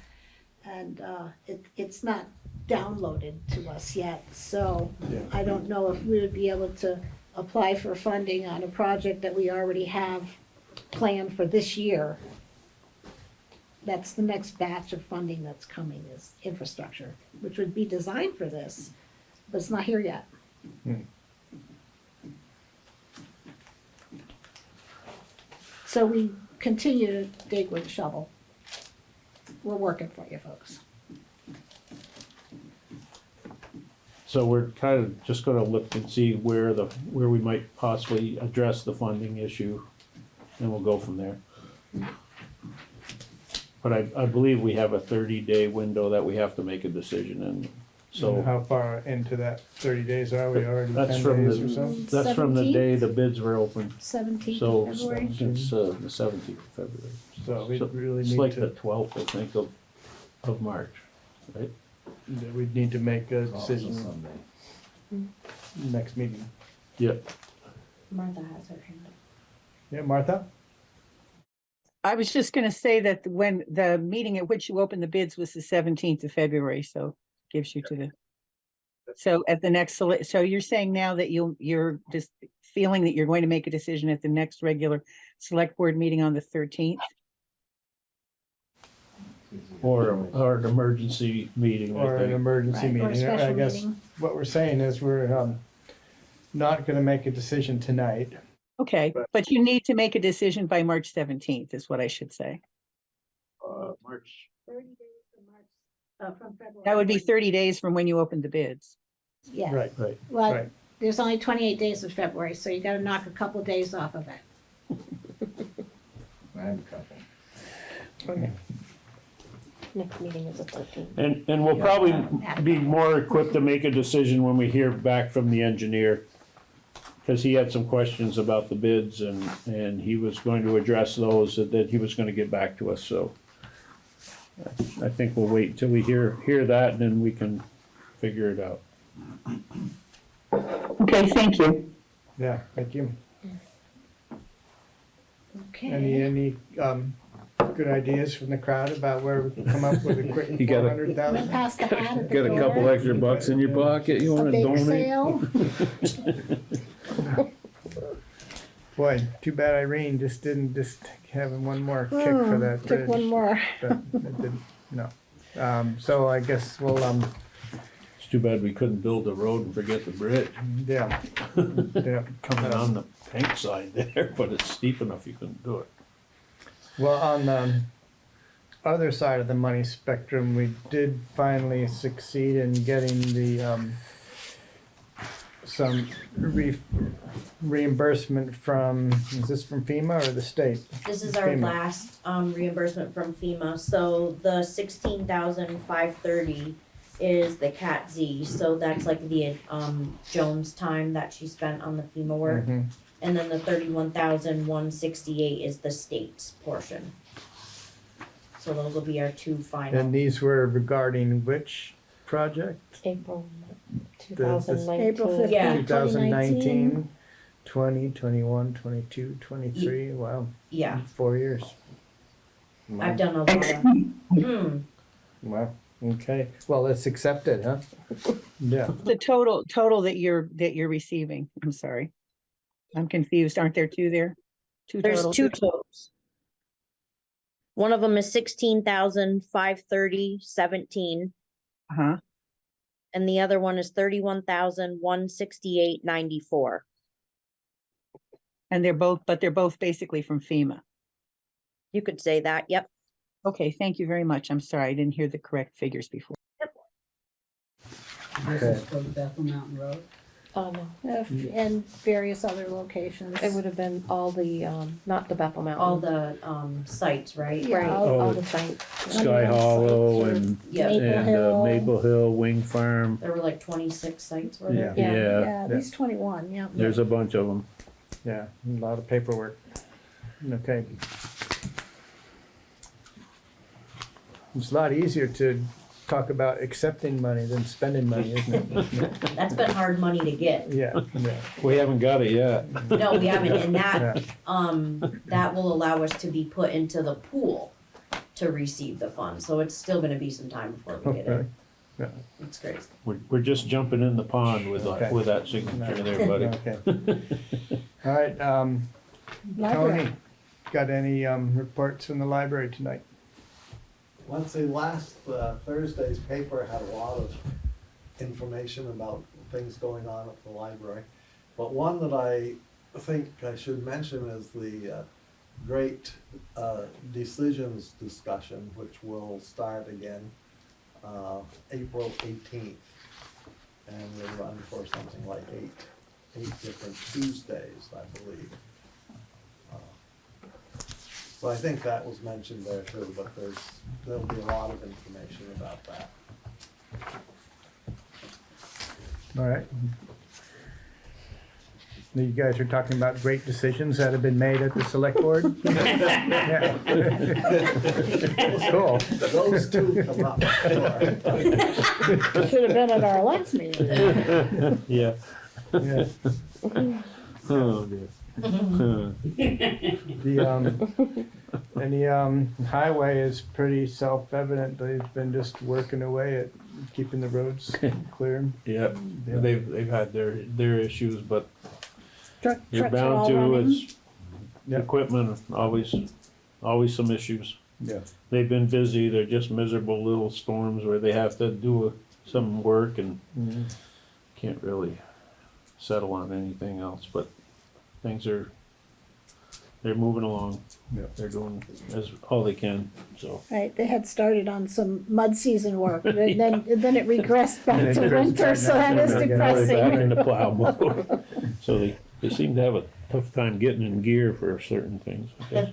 S4: And, uh, it, it's not downloaded to us yet, so
S1: Yeah.
S4: I don't know if we would be able to apply for funding on a project that we already have planned for this year. That's the next batch of funding that's coming is infrastructure, which would be designed for this, but it's not here yet.
S1: Hmm.
S4: So we continue to dig with a shovel. We're working for you folks.
S5: so we're kind of just gonna look and see where the, where we might possibly address the funding issue, and we'll go from there. But I, I believe we have a thirty-day window that we have to make a decision in,
S1: And
S5: so.
S1: how far into that thirty days are we already?
S5: That's
S1: Ten
S5: from
S1: days or
S5: the,
S1: so?
S5: that's from the day the bids were open,
S4: Seventeenth
S5: so,
S4: of February.
S5: since, uh, the seventeenth of February.
S1: So we
S5: So
S1: really
S5: It's
S1: need
S5: like the
S1: to,
S5: twelfth, I think, of, of March, right?
S1: that we'd need to make a decision next meeting.
S5: Yep.
S2: Martha has her hand up.
S1: Yeah, Martha?
S10: I was just gonna say that when the meeting at which you opened the bids was the seventeenth of February, so gives you to the, So at the next, sele- so you're saying now that you'll, you're just feeling that you're going to make a decision at the next regular select board meeting on the thirteenth?
S5: Or, or an emergency meeting, I
S1: Or an
S5: think.
S1: emergency
S4: Right, or a
S1: meeting. I
S4: special
S1: guess
S4: meeting.
S1: what we're saying is we're, um, not gonna make a decision tonight.
S10: Okay,
S1: But-
S10: but you need to make a decision by March seventeenth is what I should say.
S5: Uh, March,
S4: Thirty days March, uh, from February.
S10: That would be thirty days from when you opened the bids.
S4: Yeah,
S1: Right,
S5: right.
S4: well,
S1: right.
S4: there's only twenty-eight days of February, so you gotta knock a couple days off of it.
S11: I have a couple.
S1: Okay.
S2: Next meeting is the thirteenth.
S5: And, and we'll probably be more equipped to make a decision when we hear back from the engineer. Cause he had some questions about the bids and, and he was going to address those, that- that he was gonna get back to us, so. I think we'll wait until we hear, hear that and then we can figure it out.
S10: Okay, thank you.
S1: Yeah, thank you. Any,
S4: Okay.
S1: any, um, good ideas from the crowd about where we can come up with a quick (laughs)
S11: You got
S1: four
S11: a-
S1: hundred thousand?
S4: past the hat at the
S11: Got a couple
S4: door,
S11: extra bucks in your pocket you
S4: a
S11: wanna
S4: big
S11: donate?
S4: sale. (laughs) (laughs)
S1: Boy, too bad Irene just didn't just having one more kick for
S4: Hmm,
S1: that
S4: Took
S1: bridge.
S4: one more.
S1: But it didn't, no. Um, so I guess we'll, um,
S5: It's too bad we couldn't build the road and forget the bridge.
S1: yeah, (laughs) yeah.
S5: Coming on the pink side there, (laughs) but it's steep enough you couldn't do it.
S1: Well, on the other side of the money spectrum, we did finally succeed in getting the, um, some re- reimbursement from, is this from FEMA or the state?
S12: This is our
S1: FEMA.
S12: last um reimbursement from FEMA, so the sixteen thousand five thirty is the Cat Z, so that's like the um Jones time that she spent on the FEMA work.
S1: Mhm.
S12: And then the thirty-one thousand one sixty-eight is the state's portion. So those will be our two final.
S1: And these were regarding which project?
S2: April
S4: April
S12: Yeah.
S1: 2019,
S4: 15th, 2019.
S1: 20, 21, 22, 23, wow,
S12: yeah,
S1: four years.
S12: I've done a lot of, hmm,
S1: Wow, okay, well, it's accepted, huh? (laughs) Yeah,
S10: The total, total that you're, that you're receiving, I'm sorry. I'm confused. Aren't there two there? Two
S12: there's
S10: totals?
S12: two totals. One of them is sixteen thousand five thirty seventeen.
S10: Uh-huh.
S12: And the other one is thirty-one thousand one sixty-eight ninety-four.
S10: And they're both, but they're both basically from FEMA.
S12: You could say that, yep.
S10: Okay, thank you very much. I'm sorry, I didn't hear the correct figures before.
S9: This is for Bethel Mountain Road.
S2: Oh, no,
S4: Uh, And various other locations.
S2: it would have been all the, um, not the Bethel Mountain.
S12: All the, um, sites, right?
S4: Yeah,
S2: Right,
S4: all-
S2: all
S5: Oh,
S2: the sites.
S5: Sky Hollow
S4: sites
S5: and,
S12: Yeah,
S4: Maple
S5: and uh,
S4: Hill.
S5: Maple Hill, Wing Farm.
S12: there were like twenty-six sites, were there?
S1: Yeah.
S2: Yeah.
S5: Yeah,
S4: Yeah, at least twenty-one, yeah.
S5: there's a bunch of them.
S1: yeah, a lot of paperwork. Okay. It's a lot easier to talk about accepting money than spending money, isn't it? (laughs)
S12: That's been hard money to get.
S1: Yeah, yeah,
S5: We haven't got it yet.
S12: No, we haven't, and that,
S1: yeah,
S12: um, that will allow us to be put into the pool to receive the funds, so it's still gonna be some time before we get
S1: okay.
S12: it.
S1: Yeah.
S12: It's crazy.
S5: We're, we're just jumping in the pond with,
S1: Okay.
S5: that- with that signature there, buddy.
S1: Okay. All right, um,
S4: Library.
S1: Tony, got any, um, reports from the library tonight?
S13: Let's see, last uh, Thursday's paper had a lot of information about things going on at the library. But one that I think I should mention is the uh, great uh, decisions discussion, which will start again uh, April eighteenth. And will run for something like eight, eight different Tuesdays, I believe. So I think that was mentioned there too, but there's, there'll be a lot of information about that.
S1: All right. Now, You guys are talking about great decisions that have been made at the select board? (laughs) Yeah. (laughs) Cool.
S13: Those two come up, sure.
S4: Should have been at our last meeting. (laughs)
S5: Yeah.
S1: Yeah.
S5: Oh, dear. (laughs)
S1: The, um, and the, um, highway is pretty self-evident. They've been just working away at keeping the roads (laughs) clear.
S5: Yep,
S1: Yeah.
S5: they've, they've had their, their issues, but
S4: Truck,
S5: you're
S4: trucks are
S5: bound
S4: all
S5: to,
S4: running.
S5: it's
S1: Yeah.
S5: equipment, always, always some issues.
S1: Yeah.
S5: They've been busy, they're just miserable little storms where they have to do some work and
S1: Mhm.
S5: can't really settle on anything else, but things are, they're moving along.
S1: Yeah.
S5: They're doing as, all they can, so.
S4: Right, they had started on some mud season work, and (laughs) then, then it regressed (laughs) back
S1: it
S4: to
S1: regressed
S4: winter,
S1: back
S4: so
S1: now
S4: that
S1: to
S4: is
S1: winter again.
S5: Now they're in
S4: depressing.
S5: the (laughs) plow mode. So they, they seem to have a tough time getting in gear for certain things. I guess.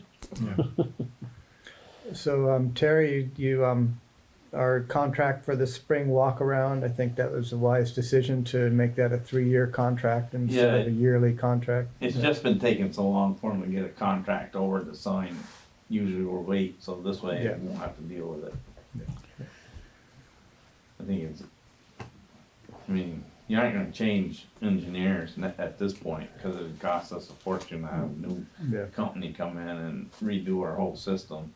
S1: So, um, Terry, you, you, um, our contract for the spring walk around, I think that was a wise decision to make that a three-year contract instead of a yearly contract.
S11: It's just been taking so long for them to get a contract over to sign. Usually we'll wait, so this way
S1: Yeah.
S11: I won't have to deal with it. I think it's, I mean, you're not gonna change engineers n- at this point, cause it costs us a fortune to have a new
S1: Yeah.
S11: company come in and redo our whole system.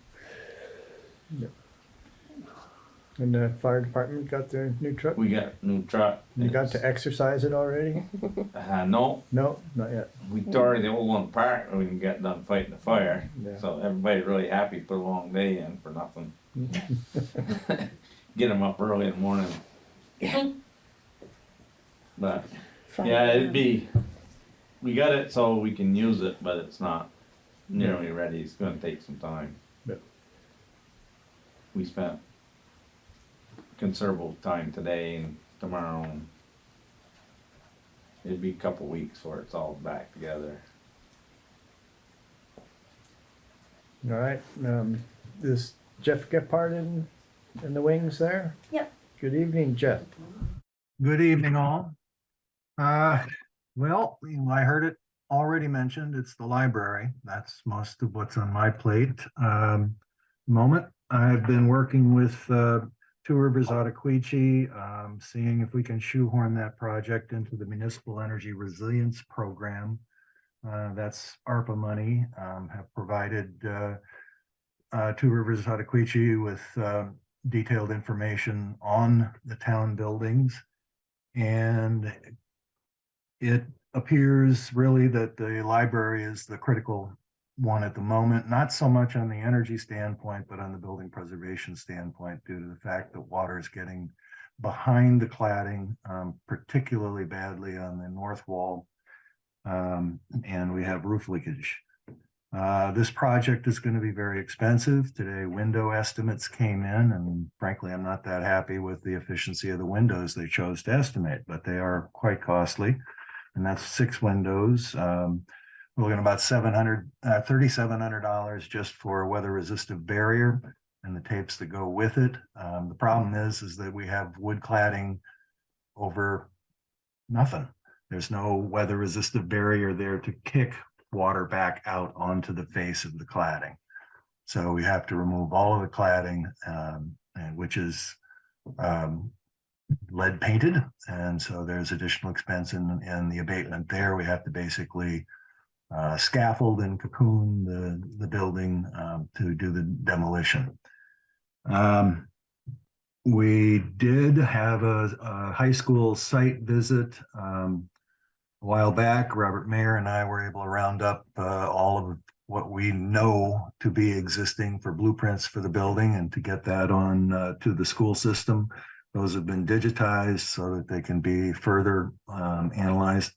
S1: And the fire department got their new truck?
S11: We got a new truck.
S1: You got to exercise it already?
S11: Uh, no,
S1: No, not yet.
S11: we tore the old one apart when we got done fighting the fire,
S1: Yeah.
S11: so everybody's really happy, put a long day in for nothing. (laughs) Get them up early in the morning. But,
S4: Fun.
S11: yeah, it'd be, we got it so we can use it, but it's not nearly ready, it's gonna take some time.
S1: Yep.
S11: We spent considerable time today and tomorrow. and It'd be a couple weeks before it's all back together.
S1: All right, um, is Jeff Gephardt in, in the wings there?
S12: Yep.
S1: Good evening, Jeff.
S14: Good evening, all. Uh, well, I heard it already mentioned, it's the library. That's most of what's on my plate. Um, moment, I've been working with, uh, Two Rivers Ottauquechee, um, seeing if we can shoehorn that project into the Municipal Energy Resilience Program. Uh, that's ARPA money, um, have provided, uh, uh, Two Rivers Ottauquechee with, uh, detailed information on the town buildings. And it appears really that the library is the critical one at the moment, not so much on the energy standpoint, but on the building preservation standpoint due to the fact that water is getting behind the cladding, um, particularly badly on the north wall. Um, and we have roof leakage. Uh, this project is going to be very expensive. Today, window estimates came in and frankly, I'm not that happy with the efficiency of the windows they chose to estimate, but they are quite costly. And that's six windows. Um, we're looking about seven hundred, uh, thirty-seven hundred dollars just for a weather resistive barrier and the tapes that go with it. Um, the problem is, is that we have wood cladding over nothing. There's no weather resistive barrier there to kick water back out onto the face of the cladding. So we have to remove all of the cladding, um, and which is, um, lead painted. And so there's additional expense in, in the abatement there. We have to basically uh, scaffold and cocoon the, the building, um, to do the demolition. Um, we did have a, a high school site visit, um, a while back. Robert Mayer and I were able to round up, uh, all of what we know to be existing for blueprints for the building and to get that on, uh, to the school system. Those have been digitized so that they can be further, um, analyzed.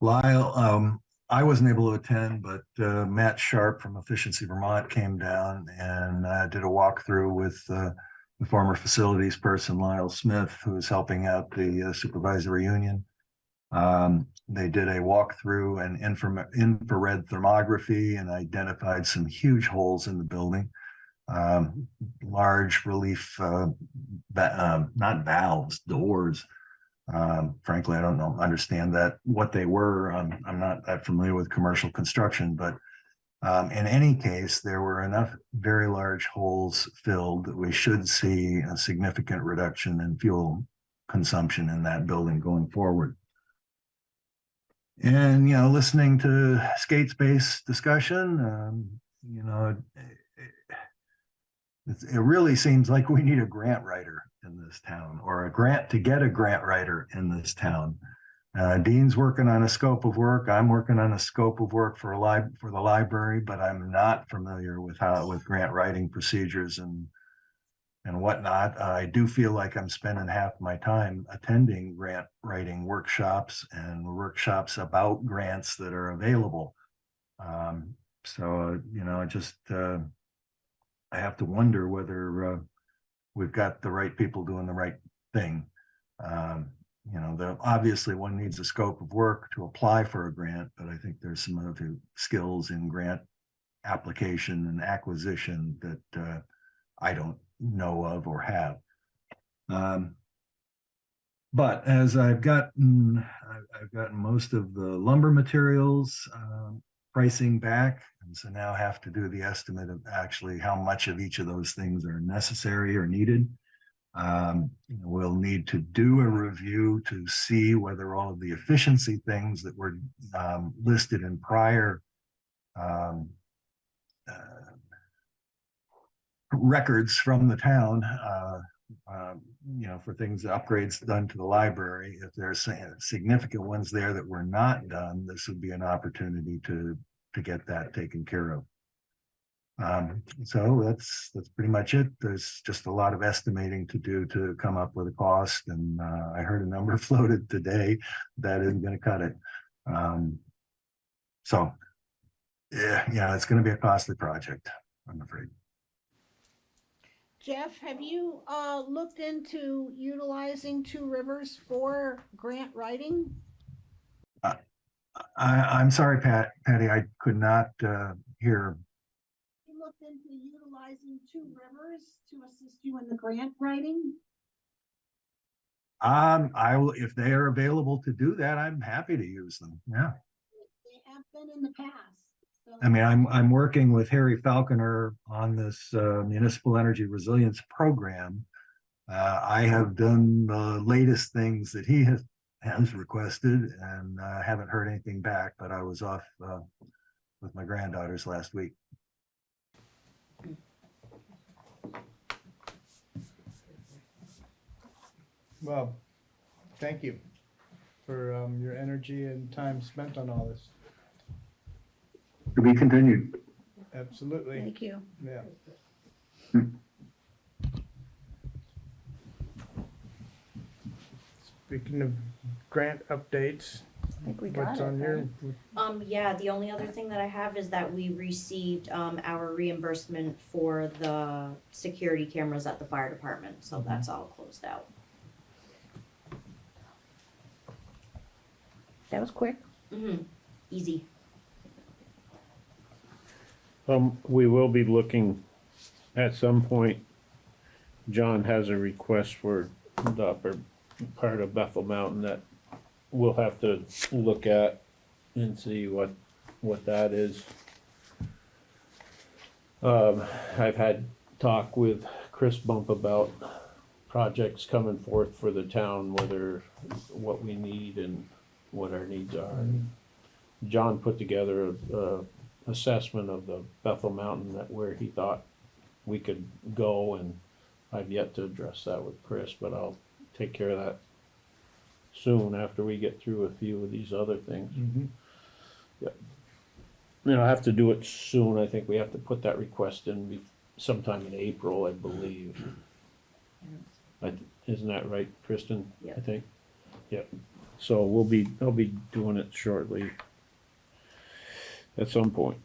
S14: Lyle, um, I wasn't able to attend, but uh, Matt Sharp from Efficiency Vermont came down and uh, did a walkthrough with uh, the former facilities person Lyle Smith, who is helping out the uh, supervisory union. Um, they did a walkthrough and infra- infrared thermography and identified some huge holes in the building. Um, large relief, uh, va- um, not valves, doors. Um, frankly, I don't know, understand that, what they were. Um, I'm not that familiar with commercial construction, but um, in any case, there were enough very large holes filled that we should see a significant reduction in fuel consumption in that building going forward. And, you know, listening to skate space discussion, um, you know, it's, it really seems like we need a grant writer in this town or a grant to get a grant writer in this town. Uh, Dean's working on a scope of work. I'm working on a scope of work for a for the library, but I'm not familiar with how, with grant writing procedures and and whatnot. I do feel like I'm spending half my time attending grant writing workshops and workshops about grants that are available. Um, so, you know, just, uh, I have to wonder whether, uh, we've got the right people doing the right thing. Um, you know, the, obviously one needs a scope of work to apply for a grant, but I think there's some other skills in grant application and acquisition that, uh, I don't know of or have. Um, but as I've gotten, I've, gotten most of the lumber materials, um, pricing back. And so now have to do the estimate of actually how much of each of those things are necessary or needed. Um, we'll need to do a review to see whether all of the efficiency things that were, um, listed in prior, um, uh, records from the town, uh, um, you know, for things, upgrades done to the library. If there's significant ones there that were not done, this would be an opportunity to, to get that taken care of. Um, so that's, that's pretty much it. There's just a lot of estimating to do to come up with a cost. And, uh, I heard a number (laughs) floated today that isn't gonna cut it. Um, so, yeah, yeah, it's gonna be a costly project, I'm afraid.
S4: Jeff, have you, uh, looked into utilizing Two Rivers for grant writing?
S14: I, I'm sorry, Pat, Patty, I could not, uh, hear.
S4: You looked into utilizing Two Rivers to assist you in the grant writing?
S14: Um, I will, if they are available to do that, I'm happy to use them, yeah.
S4: They have been in the past.
S14: I mean, I'm, I'm working with Harry Falconer on this, uh, municipal energy resilience program. Uh, I have done the latest things that he has, has requested and, uh, haven't heard anything back, but I was off, uh, with my granddaughters last week.
S1: Well, thank you for um, your energy and time spent on all this.
S14: To be continued.
S1: Absolutely,
S4: Thank you.
S1: yeah. Speaking of grant updates,
S4: I think we got
S1: what's
S4: it.
S1: on your,
S4: right?
S12: Um, yeah, the only other thing that I have is that we received, um, our reimbursement for the security cameras at the fire department, so that's all closed out.
S4: That was quick.
S12: Mm-hmm, easy.
S5: Um, we will be looking at some point. John has a request for the upper part of Bethel Mountain that we'll have to look at and see what, what that is. Um, I've had talk with Chris Bump about projects coming forth for the town, whether, what we need and what our needs are. And John put together a, a assessment of the Bethel Mountain that where he thought we could go and I've yet to address that with Chris, but I'll take care of that soon after we get through a few of these other things.
S1: Mhm.
S5: You know, I have to do it soon. I think we have to put that request in be- sometime in April, I believe. I, isn't that right, Kristen? Yeah.
S12: I
S5: think. Yep. So we'll be, I'll be doing it shortly. At some point.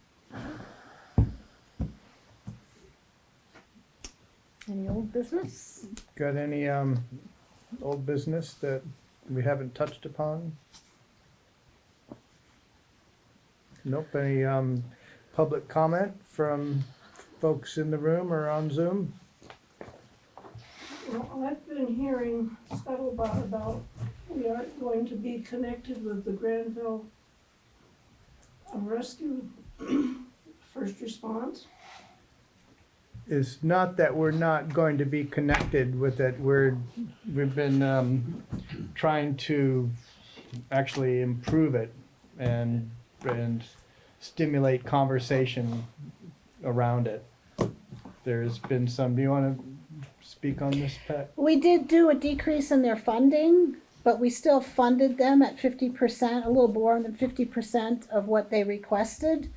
S4: Any old business?
S1: got any um, old business that we haven't touched upon? Nope, any um, public comment from folks in the room or on Zoom?
S15: Well, I've been hearing scuttlebutt about we aren't going to be connected with the Granville Rescue (clears throat) First Response.
S1: It's not that we're not going to be connected with it, we're, we've been um, trying to actually improve it and, and stimulate conversation around it. there's been some, do you wanna speak on this, Pat?
S4: We did do a decrease in their funding, but we still funded them at fifty percent, a little more than fifty percent of what they requested.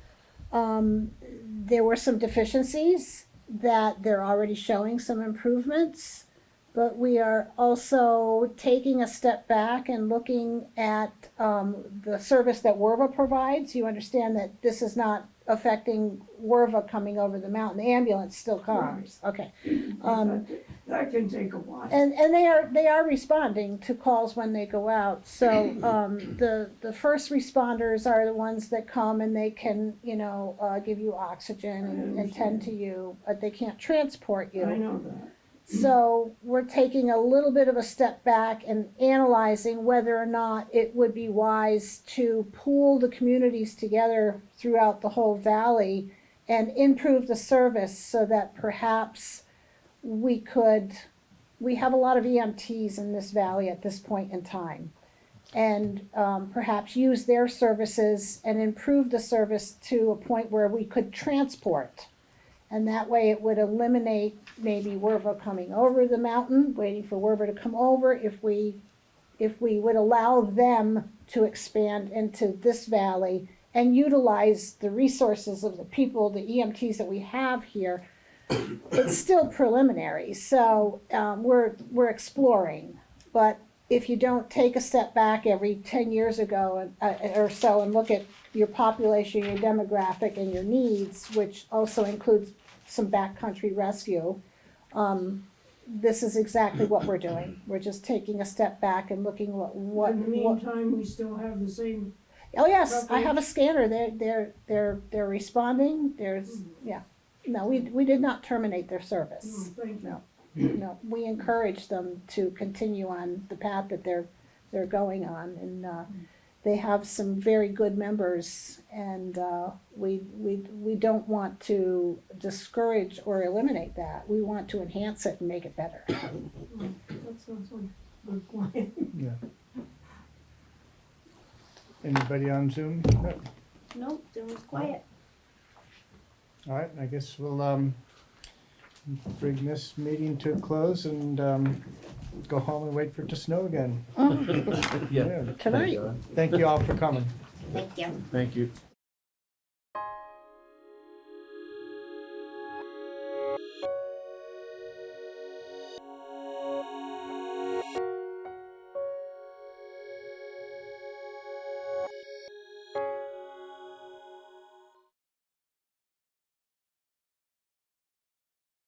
S4: Um, there were some deficiencies that they're already showing some improvements. But we are also taking a step back and looking at, um, the service that Werva provides. You understand that this is not affecting Werva coming over the mountain, the ambulance still comes, okay. Um,
S15: That can take a while.
S4: and, and they are, they are responding to calls when they go out, so, (clears throat) um, the, the first responders are the ones that come and they can, you know, uh, give you oxygen and, and tend to you, but they can't transport you.
S15: I know that.
S4: So we're taking a little bit of a step back and analyzing whether or not it would be wise to pool the communities together throughout the whole valley and improve the service so that perhaps we could, we have a lot of EMTs in this valley at this point in time. And um, perhaps use their services and improve the service to a point where we could transport. And that way it would eliminate maybe Werva coming over the mountain, waiting for Werva to come over, if we, if we would allow them to expand into this valley and utilize the resources of the people, the EMTs that we have here. It's still preliminary, so, um, we're, we're exploring. But if you don't take a step back every ten years ago, uh, or so, and look at your population, your demographic, and your needs, which also includes some backcountry rescue. Um, this is exactly what we're doing. We're just taking a step back and looking what, what,
S15: In the
S4: what.
S15: meantime, we still have the same,
S4: Oh, yes, I have a scanner. They're, they're, they're, they're responding. There's, yeah. No, we, we did not terminate their service.
S15: thank you.
S4: No. No, we encourage them to continue on the path that they're, they're going on, and, uh, they have some very good members, and, uh, we, we, we don't want to discourage or eliminate that, we want to enhance it and make it better. (coughs)
S15: That sounds like a good plan.
S1: Yeah. Anybody on Zoom? No.
S12: Nope, it was quiet.
S1: All right, I guess we'll, um, bring this meeting to a close and, um, go home and wait for it to snow again. Oh. (laughs)
S5: Yeah.
S4: Tonight.
S1: Thank you all for coming.
S12: Thank you.
S5: Thank you.